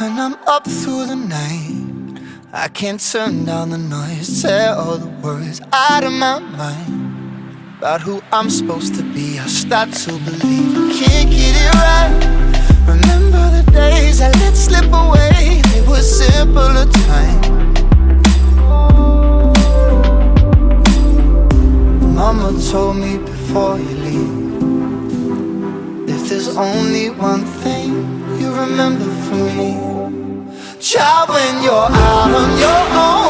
I'm up through the night I can't turn down the noise Tear all the worries out of my mind. About who I'm supposed to be I start to believe I can't get it right. Remember the days I let slip away They were simpler times. Mama told me before you leave If there's only one thing remember from me. Child, when you're out on your own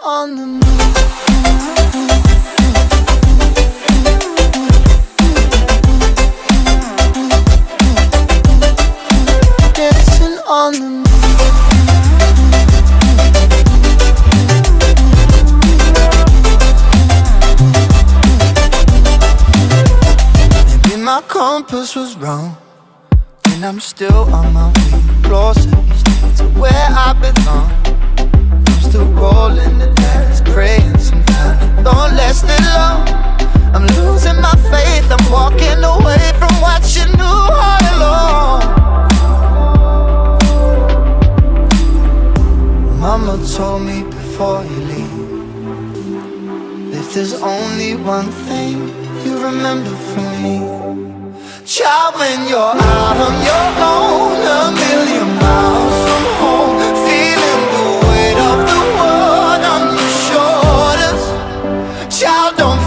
On the moon Dancing on the moon Maybe my compass was wrong And I'm still on my way. Closer to where I belong told me before you leave. If there's only one thing you remember from me. Child, when you're out on your own A million miles from home Feeling the weight of the world on your shoulders. Child, don't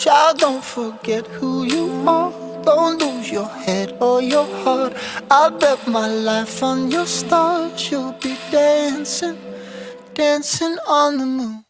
Child, don't forget who you are. Don't lose your head or your heart. I bet my life on your stars. You'll be dancing, dancing on the moon.